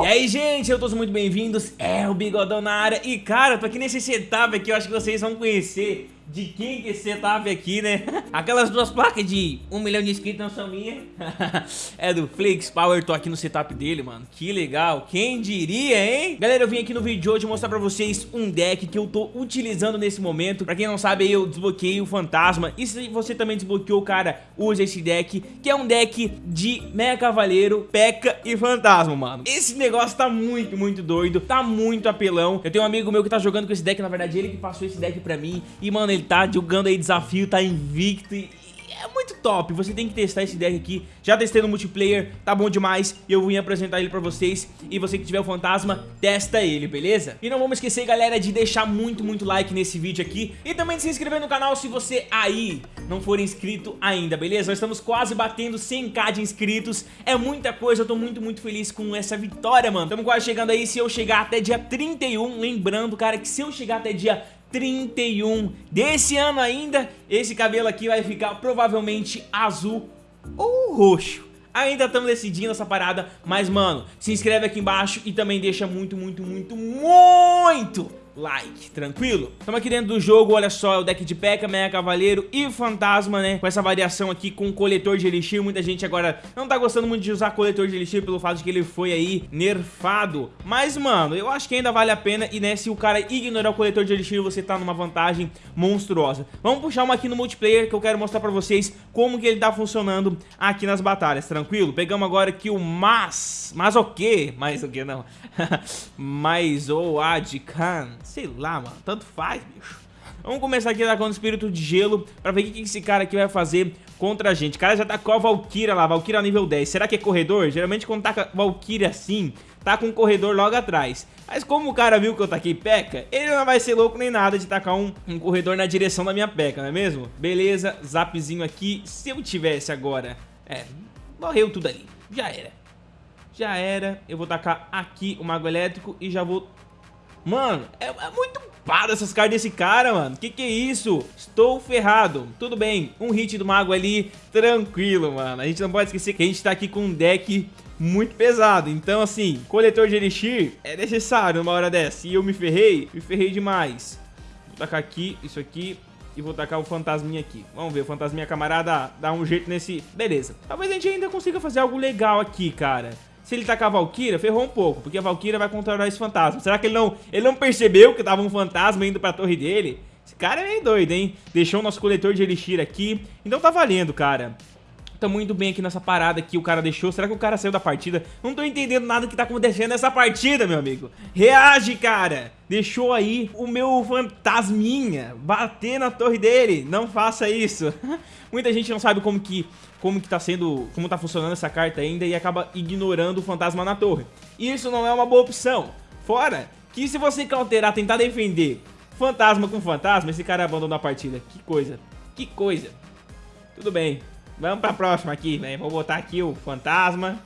E aí, gente, sejam todos muito bem-vindos, é o Bigodão na área. E, cara, tô aqui nesse setup aqui, eu acho que vocês vão conhecer de quem que esse setup aqui, né? Aquelas duas placas de um milhão de inscritos não são minhas. É do Flix Power, tô aqui no setup dele, mano. Que legal, quem diria, hein? Galera, eu vim aqui no vídeo de hoje mostrar pra vocês um deck que eu tô utilizando nesse momento. Pra quem não sabe, eu desbloqueei o Fantasma. E se você também desbloqueou, cara, usa esse deck Que é um deck de Mega Cavaleiro, P.E.K.K.A e Fantasma, mano. Esse negócio tá muito, muito doido. Tá muito apelão. Eu tenho um amigo meu que tá jogando com esse deck, na verdade ele que passou esse deck pra mim. E, mano, ele tá jogando aí desafio, tá invicto e é muito top, você tem que testar esse deck aqui. Já testei no multiplayer, tá bom demais. E eu vim apresentar ele pra vocês. E você que tiver o fantasma, testa ele, beleza? E não vamos esquecer, galera, de deixar muito, muito like nesse vídeo aqui. E também de se inscrever no canal se você aí não for inscrito ainda, beleza? Nós estamos quase batendo 100k de inscritos. É muita coisa, eu tô muito, muito feliz com essa vitória, mano. Estamos quase chegando aí, se eu chegar até dia 31 Lembrando, cara, que se eu chegar até dia 31 desse ano ainda, esse cabelo aqui vai ficar provavelmente azul ou roxo. Ainda estamos decidindo essa parada, mas mano, se inscreve aqui embaixo e também deixa muito, muito, muito, muito like, tranquilo? Estamos aqui dentro do jogo, olha só, é o deck de P.E.K.K.A, Mega Cavaleiro e Fantasma, né? Com essa variação aqui com coletor de Elixir, muita gente agora não tá gostando muito de usar coletor de Elixir pelo fato de que ele foi aí nerfado. Mas, mano, eu acho que ainda vale a pena e, né, se o cara ignorar o coletor de Elixir, você tá numa vantagem monstruosa. Vamos puxar uma aqui no multiplayer que eu quero mostrar pra vocês como que ele tá funcionando aqui nas batalhas, tranquilo? Pegamos agora aqui o Mas... Mas o quê? Mais o quê, não? Mais o Adkan Sei lá, mano. Tanto faz, bicho. Vamos começar aqui com o espírito de gelo pra ver o que esse cara aqui vai fazer contra a gente. O cara já tá com a Valkyria lá, Valkyria nível 10. Será que é corredor? Geralmente quando tá Valkyria assim, tá com um corredor logo atrás. Mas como o cara viu que eu taquei P.E.K.K.A, ele não vai ser louco nem nada de tacar um, um corredor na direção da minha P.E.K.K.A, não é mesmo? Beleza, zapzinho aqui. Se eu tivesse agora... É, morreu tudo ali. Já era. Já era. Eu vou tacar aqui o Mago Elétrico e já vou Mano, é, é muito pada essas cartas desse cara, mano. Que que é isso? Estou ferrado. Tudo bem, um hit do mago ali, tranquilo, mano. A gente não pode esquecer que a gente tá aqui com um deck muito pesado. Então, assim, coletor de Elixir é necessário numa hora dessa. E eu me ferrei, me ferrei demais. Vou tacar aqui, isso aqui, e vou tacar o fantasminha aqui. Vamos ver, o fantasminha camarada dá um jeito nesse... Beleza. Talvez a gente ainda consiga fazer algo legal aqui, cara. Se ele tacar a Valkyria, ferrou um pouco, porque a Valkyria vai controlar esse fantasma. Será que ele não, ele não percebeu que tava um fantasma indo pra torre dele? Esse cara é meio doido, hein? Deixou o nosso coletor de Elixir aqui. Então tá valendo, cara. Tamo indo bem aqui nessa parada que o cara deixou. Será que o cara saiu da partida? Não tô entendendo nada que tá acontecendo nessa partida, meu amigo. Reage, cara. Deixou aí o meu fantasminha bater na torre dele. Não faça isso. Muita gente não sabe como que, como que tá sendo, como tá funcionando essa carta ainda e acaba ignorando o fantasma na torre. Isso não é uma boa opção. Fora que se você cauterar, tentar defender fantasma com fantasma, esse cara abandonou a partida. Que coisa. Que coisa. Tudo bem. Vamos pra próxima aqui, velho. Vou botar aqui o fantasma.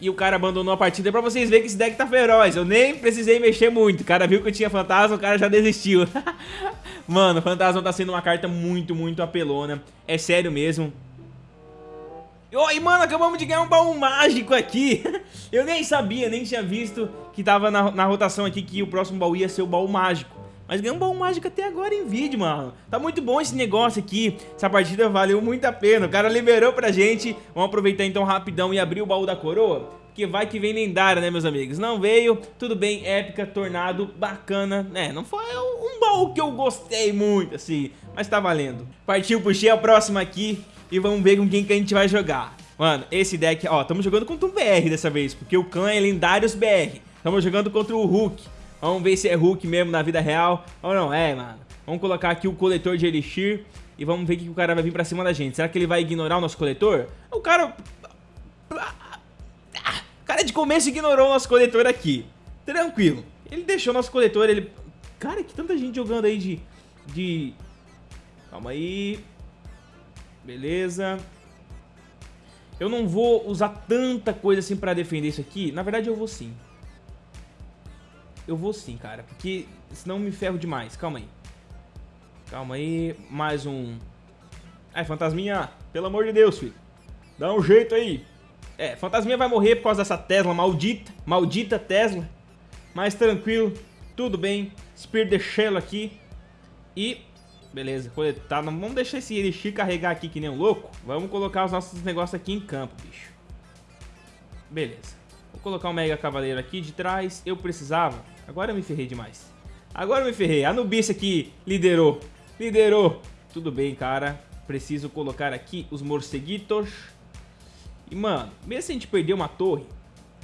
E o cara abandonou a partida pra vocês verem que esse deck tá feroz. Eu nem precisei mexer muito. O cara viu que eu tinha fantasma, o cara já desistiu. Mano, fantasma tá sendo uma carta muito, muito apelona. É sério mesmo. Oi, mano, acabamos de ganhar um baú mágico aqui. Eu nem sabia, nem tinha visto que tava na, na rotação aqui que o próximo baú ia ser o baú mágico. Mas ganhei um baú mágico até agora em vídeo, mano. Tá muito bom esse negócio aqui. Essa partida valeu muito a pena. O cara liberou pra gente. Vamos aproveitar então rapidão e abrir o baú da coroa. Porque vai que vem lendária, né, meus amigos? Não veio, tudo bem, épica, tornado, bacana, né? Não foi um baú que eu gostei muito, assim, mas tá valendo. Partiu, puxei a próxima aqui e vamos ver com quem que a gente vai jogar. Mano, esse deck, ó, estamos jogando contra um BR dessa vez, porque o clã é lendários BR. Estamos jogando contra o Hulk. Vamos ver se é Hulk mesmo na vida real ou não é, mano. Vamos colocar aqui o coletor de Elixir e vamos ver que o cara vai vir pra cima da gente. Será que ele vai ignorar o nosso coletor? O cara... O cara de começo ignorou o nosso coletor aqui. Tranquilo. Ele deixou o nosso coletor, ele... Cara, que tanta gente jogando aí de... De... Calma aí. Beleza. Eu não vou usar tanta coisa assim pra defender isso aqui. Na verdade, eu vou sim. Eu vou sim, cara, porque senão me ferro demais. Calma aí. Calma aí. Mais um... Ai, fantasminha. Pelo amor de Deus, filho. Dá um jeito aí. É, Fantasminha vai morrer por causa dessa Tesla maldita. Maldita Tesla. Mas tranquilo, tudo bem. Spirit de Shell aqui. E, beleza, coletar. Não vamos deixar esse Elixir carregar aqui que nem um louco. Vamos colocar os nossos negócios aqui em campo, bicho. Beleza. Vou colocar o Mega Cavaleiro aqui de trás. Eu precisava. Agora eu me ferrei demais. Agora eu me ferrei. A Nubice aqui liderou. Liderou. Tudo bem, cara. Preciso colocar aqui os morceguitos. E, mano, mesmo se a gente perder uma torre,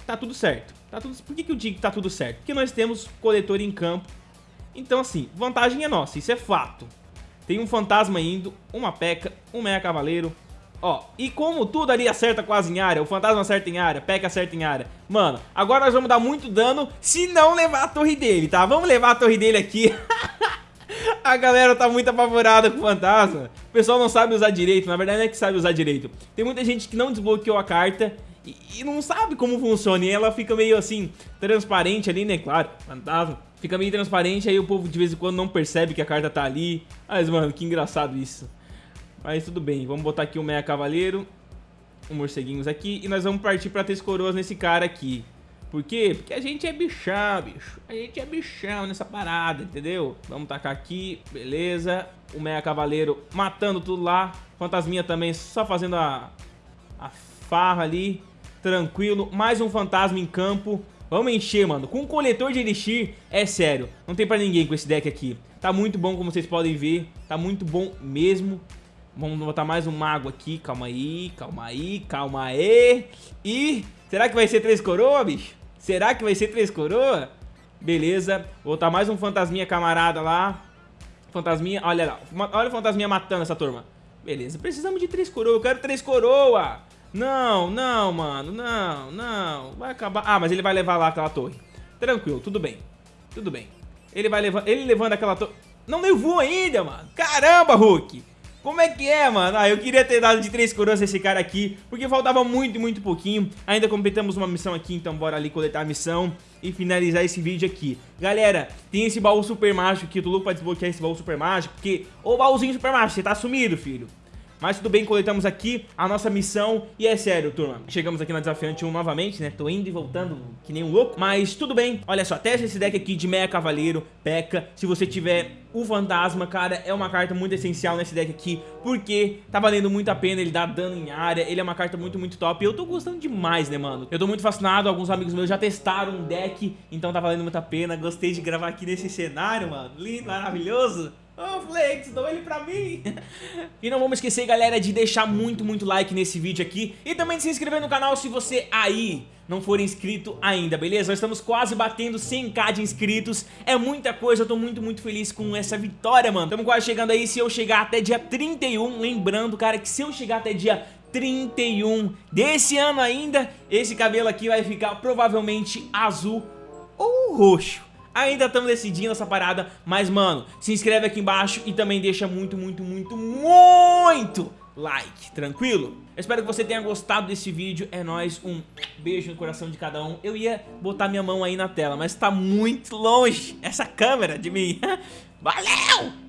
tá tudo certo. Tá tudo... Por que, que eu digo que tá tudo certo? Porque nós temos coletor em campo. Então, assim, vantagem é nossa. Isso é fato. Tem um fantasma indo, uma peca, um meia cavaleiro, Ó, e como tudo ali acerta quase em área, o fantasma acerta em área, P.E.K.K.A acerta em área. Mano, agora nós vamos dar muito dano se não levar a torre dele, tá? Vamos levar a torre dele aqui. a galera tá muito apavorada com o fantasma. O pessoal não sabe usar direito, na verdade não é que sabe usar direito. Tem muita gente que não desbloqueou a carta e, e não sabe como funciona. E ela fica meio assim, transparente ali, né? Claro, fantasma. Fica meio transparente, aí o povo de vez em quando não percebe que a carta tá ali. Mas, mano, que engraçado isso. Mas tudo bem, vamos botar aqui o Meia Cavaleiro, um morceguinhos aqui, e nós vamos partir pra três coroas nesse cara aqui. Por quê? Porque a gente é bichão, bicho. A gente é bichão nessa parada, entendeu? Vamos tacar aqui, beleza. O Meia Cavaleiro matando tudo lá. Fantasminha também só fazendo a, a farra ali. Tranquilo. Mais um fantasma em campo. Vamos encher, mano. Com coletor de Elixir, é sério. Não tem pra ninguém com esse deck aqui. Tá muito bom, como vocês podem ver. Tá muito bom mesmo. Vamos botar mais um mago aqui. Calma aí, calma aí, calma aí. E será que vai ser três coroa, bicho? Será que vai ser três coroa? Beleza. Vou botar mais um fantasminha camarada lá. Fantasminha, olha lá. Olha o fantasminha matando essa turma. Beleza, precisamos de três coroa. Eu quero três coroa. Não, não, mano. Não, não. Vai acabar. Ah, mas ele vai levar lá aquela torre. Tranquilo, tudo bem. Tudo bem. Ele vai levando. Ele levando aquela torre. Não levou ainda, mano. Caramba, Hulk. Como é que é, mano? Ah, eu queria ter dado de três coroas esse cara aqui, porque faltava muito, muito pouquinho. Ainda completamos uma missão aqui, então bora ali coletar a missão e finalizar esse vídeo aqui. Galera, tem esse baú super mágico aqui, eu tô louco pra desbloquear esse baú super mágico, porque... Ô, baúzinho super mágico, você tá sumido, filho. Mas tudo bem, coletamos aqui a nossa missão. E é sério, turma, chegamos aqui na Desafiante 1 novamente, né? Tô indo e voltando que nem um louco. Mas tudo bem, olha só, teste esse deck aqui de Meia Cavaleiro, P.E.K.K.A Se você tiver o Fantasma, cara, é uma carta muito essencial nesse deck aqui Porque tá valendo muito a pena, ele dá dano em área Ele é uma carta muito, muito top. E eu tô gostando demais, né, mano? Eu tô muito fascinado, alguns amigos meus já testaram um deck Então tá valendo muito a pena. Gostei de gravar aqui nesse cenário, mano. Lindo, maravilhoso Oh, Flex, dou ele pra mim. e não vamos esquecer, galera, de deixar muito, muito like nesse vídeo aqui. E também de se inscrever no canal se você aí não for inscrito ainda, beleza? Nós estamos quase batendo 100k de inscritos. É muita coisa, eu tô muito, muito feliz com essa vitória, mano. Estamos quase chegando aí, se eu chegar até dia 31, lembrando, cara, que se eu chegar até dia 31 desse ano ainda, esse cabelo aqui vai ficar provavelmente azul ou roxo. Ainda estamos decidindo essa parada, mas mano, se inscreve aqui embaixo e também deixa muito, muito, muito, muito like, tranquilo? Eu espero que você tenha gostado desse vídeo, é nóis, um beijo no coração de cada um. Eu ia botar minha mão aí na tela, mas tá muito longe essa câmera de mim. Valeu!